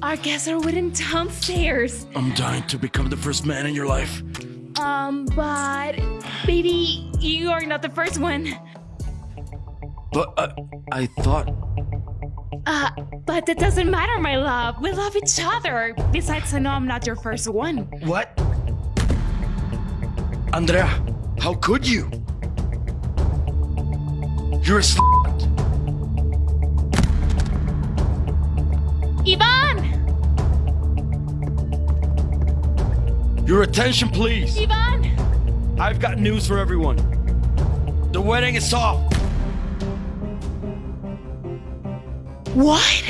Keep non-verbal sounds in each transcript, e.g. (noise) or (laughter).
Our guests are waiting downstairs. I'm dying to become the first man in your life. Um, but baby, you are not the first one. But uh, I thought. Uh, but that doesn't matter, my love. We love each other. Besides, I know I'm not your first one. What? Andrea, how could you? You're a slut. Ivan! Your attention, please. Ivan! I've got news for everyone. The wedding is off. What?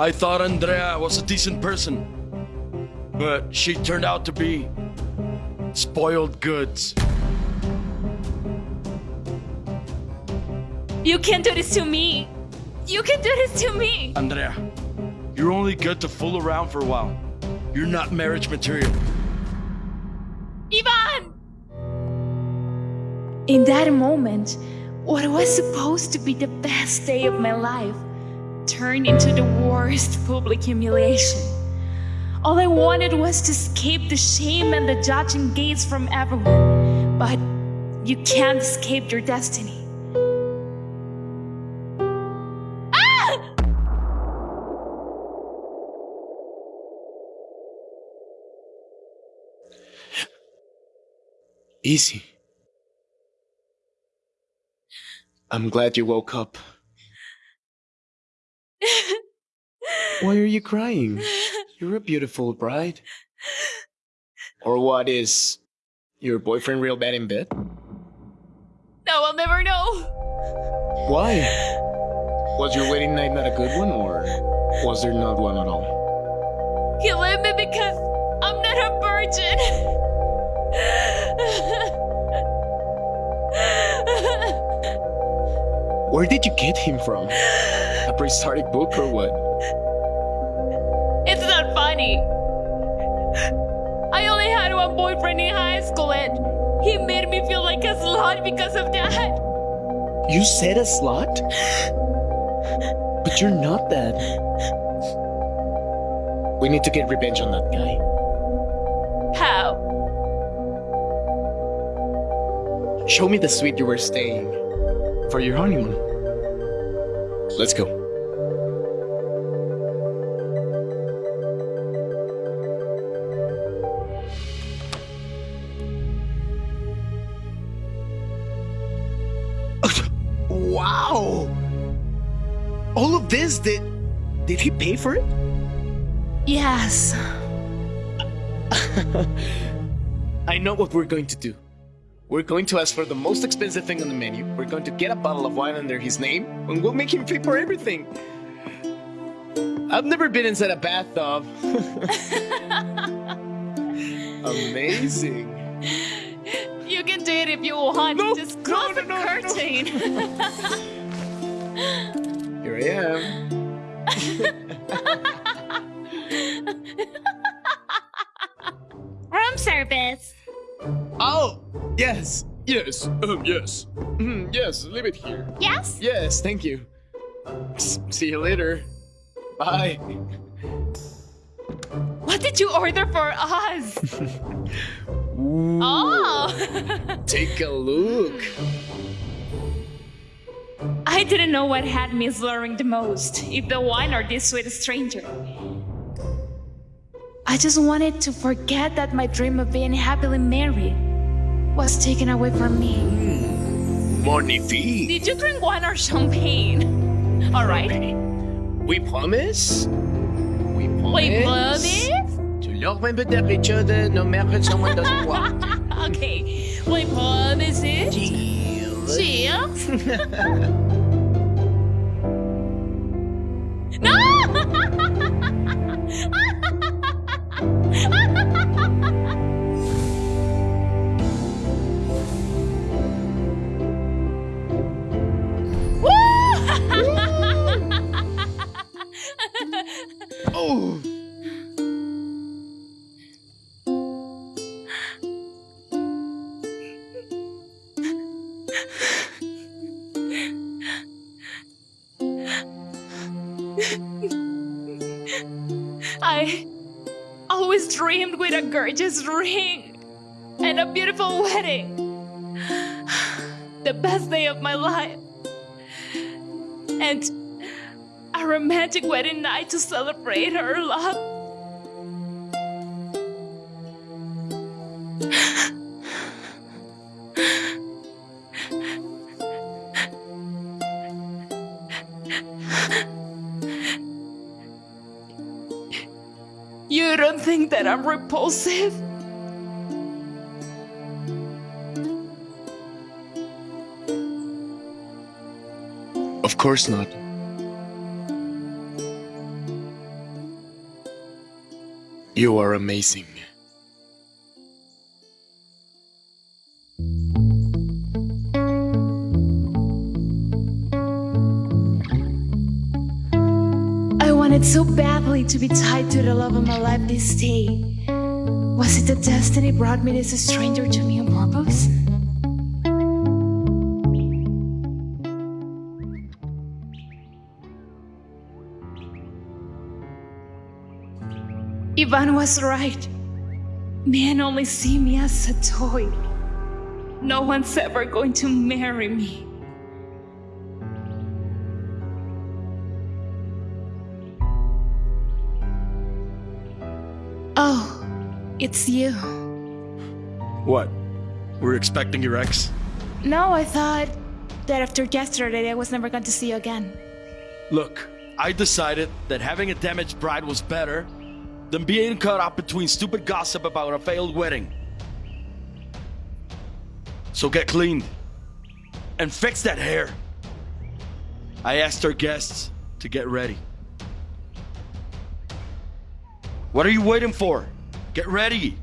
I thought Andrea was a decent person, but she turned out to be spoiled goods. You can't do this to me. You can do this to me. Andrea, you're only good to fool around for a while. You're not marriage material. Ivan! In that moment, what was supposed to be the best day of my life turned into the worst public humiliation. All I wanted was to escape the shame and the judging gaze from everyone, but you can't escape your destiny. Easy. I'm glad you woke up. Why are you crying? You're a beautiful bride. Or what is your boyfriend real bad in bed? No, I'll never know. Why? Was your wedding night not a good one, or was there not one at all? He left me because I'm not a virgin. Where did you get him from? A prehistoric book or what? It's not funny. I only had one boyfriend in high school and he made me feel like a slut because of that. You said a slut? But you're not that. We need to get revenge on that guy. How? Show me the suite you were staying for your honeymoon. Let's go. (laughs) Wow! All of this, did, did he pay for it? Yes. (laughs) I know what we're going to do. We're going to ask for the most expensive thing on the menu. We're going to get a bottle of wine under his name, and we'll make him pay for everything. I've never been inside a bathtub. (laughs) Amazing. You can do it if you want. No, Just close no, the no, no. curtain. (laughs) Here I am. (laughs) Room service. Oh, yes, yes, um, yes. Mm, yes, leave it here. Yes? Yes, thank you. S- see you later. Bye. What did you order for us? (laughs) oh! Take a look. I didn't know what had me slurring the most, if the wine or this sweet stranger. I just wanted to forget that my dream of being happily married was taken away from me. Magnifique. Did you drink wine or champagne? (laughs) Alright. We promise? We promise? We promise? To leur même peut-être les choses de nos mères que someone doesn't want. Okay. We promise? Cheers. Cheers. (laughs) no! (laughs) oh! I always dreamed with a gorgeous ring and a beautiful wedding. The best day of my life. And a romantic wedding night to celebrate our love. You don't think that I'm repulsive? Of course not. You are amazing. I wanted so badly to be tied to the love of my life this day. Was it that destiny brought me this stranger to me on purpose? Ivan was right. Men only see me as a toy. No one's ever going to marry me. Oh, it's you. What? We're expecting your ex? No, I thought that after yesterday I was never going to see you again. Look, I decided that having a damaged bride was better than being caught up between stupid gossip about a failed wedding. So get cleaned and fix that hair. I asked our guests to get ready. What are you waiting for? Get ready.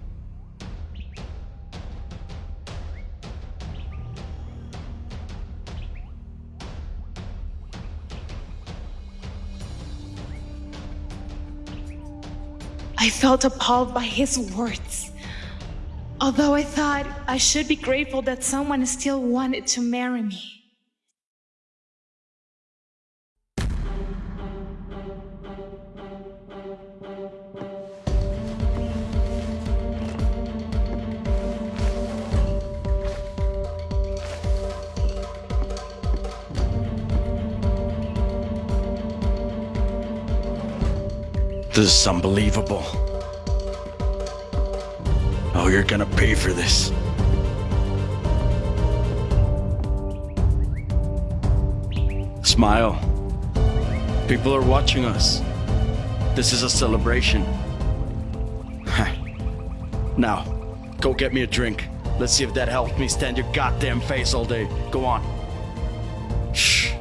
Felt appalled by his words. Although I thought I should be grateful that someone still wanted to marry me. This is unbelievable. Oh, you're gonna pay for this. Smile. People are watching us. This is a celebration. (laughs) now, go get me a drink. Let's see if that helped me stand your goddamn face all day. Go on. Shh.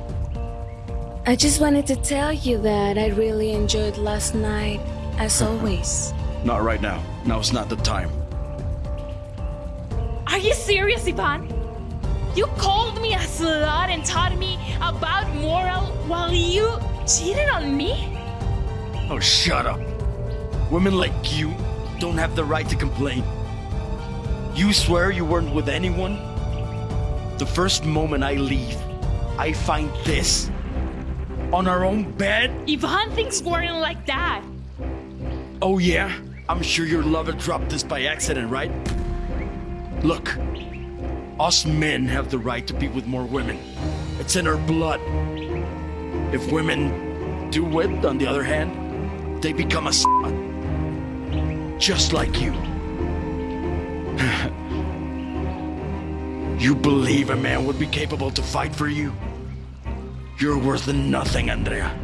I just wanted to tell you that I really enjoyed last night, as (laughs) always. Not right now. Now Now's not the time. Are you serious, Ivan? You called me a slut and taught me about moral while you cheated on me? Oh, shut up. Women like you don't have the right to complain. You swear you weren't with anyone? The first moment I leave, I find this on our own bed? Ivan thinks weren't like that. Oh, yeah? I'm sure your lover dropped this by accident, right? Look, us men have the right to be with more women. It's in our blood. If women do it, on the other hand, they become a slut. Just like you. (laughs) you believe a man would be capable to fight for you? You're worth nothing, Andrea.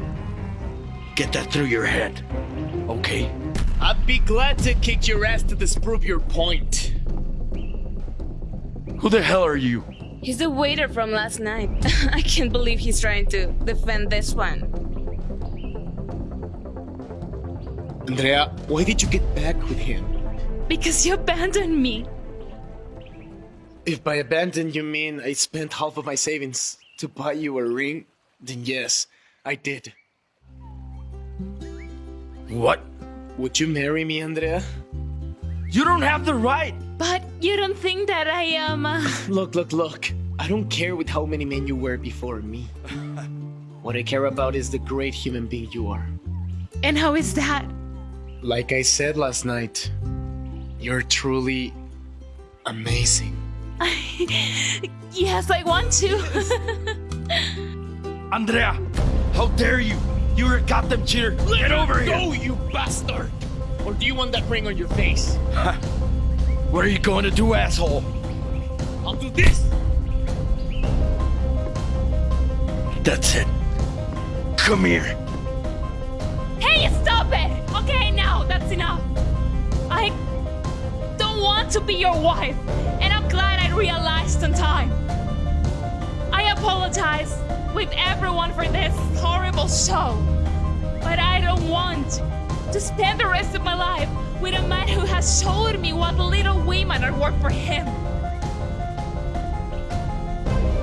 Get that through your head, okay? I'd be glad to kick your ass to disprove your point. Who the hell are you? He's the waiter from last night. (laughs) I can't believe he's trying to defend this one. Andrea, why did you get back with him? Because you abandoned me. If by abandon you mean I spent half of my savings to buy you a ring, then yes, I did. What? Would you marry me, Andrea? You don't have the right! But you don't think that I am. Uh... Look, look, look. I don't care with how many men you were before me. what I care about is the great human being you are. And how is that? Like I said last night, You're truly amazing. (laughs) yes, I want to. (laughs) Andrea, how dare you? You're a goddamn cheater. Get over here. Go, you bastard! Or do you want that ring on your face? What are you going to do, asshole? I'll do this! That's it. Come here. hey, stop it! Okay, now that's enough. I don't want to be your wife, and I'm glad I realized on time. I apologize with everyone for this horrible show, but I don't want to spend the rest of my life with a man who has showed me what women are worth for him.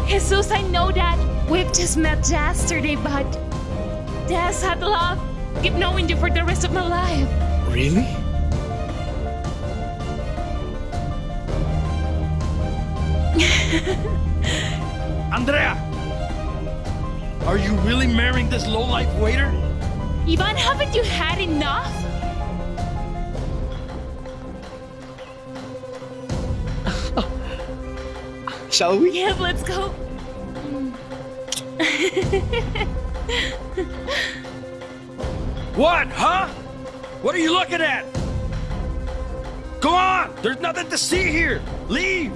Jesus, I know that we've just met yesterday, but Des had love. Keep knowing you for the rest of my life. Really? (laughs) Andrea! Are you really marrying this low-life waiter? Ivan, haven't you had enough? Shall we? Yes, let's go. What, huh? What are you looking at? Go on! There's nothing to see here! Leave!